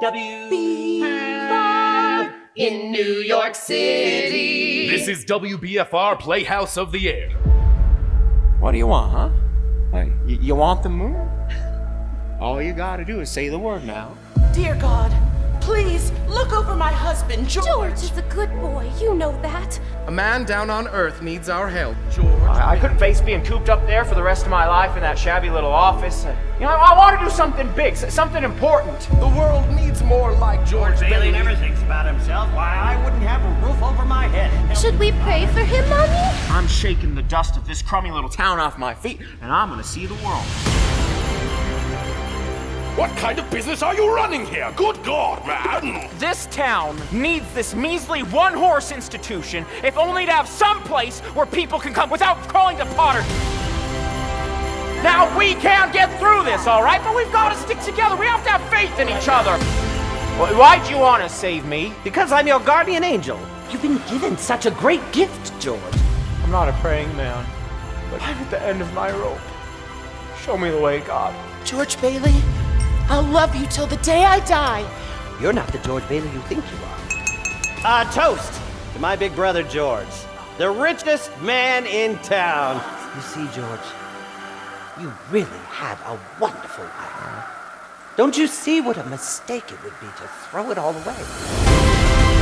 WB5 in New York City. This is WBFR Playhouse of the Air. What do you want, huh? Hey, y- you want the moon? All you gotta do is say the word now. Dear God, please look over my husband, George. George is a good boy, you know that. A man down on Earth needs our help. I, I couldn't face being cooped up there for the rest of my life in that shabby little office. You know, I, I want to do something big, something important. The world needs more like George Bailey Bailey. never thinks about himself. Why, I wouldn't have a roof over my head. Should we pray for him, Mommy? I'm shaking the dust of this crummy little town off my feet, and I'm gonna see the world. What kind of business are you running here? Good God, man! This town needs this measly one horse institution, if only to have some place where people can come without crawling to Potter. Now, we can get through this, all right? But we've got to stick together. We have to have faith in each other. Wh- Why'd you want to save me? Because I'm your guardian angel. You've been given such a great gift, George. I'm not a praying man, but I'm at the end of my rope. Show me the way, God. George Bailey, I'll love you till the day I die. You're not the George Bailey you think you are. Uh, toast to my big brother George, the richest man in town. You see, George, you really had a wonderful life. Don't you see what a mistake it would be to throw it all away?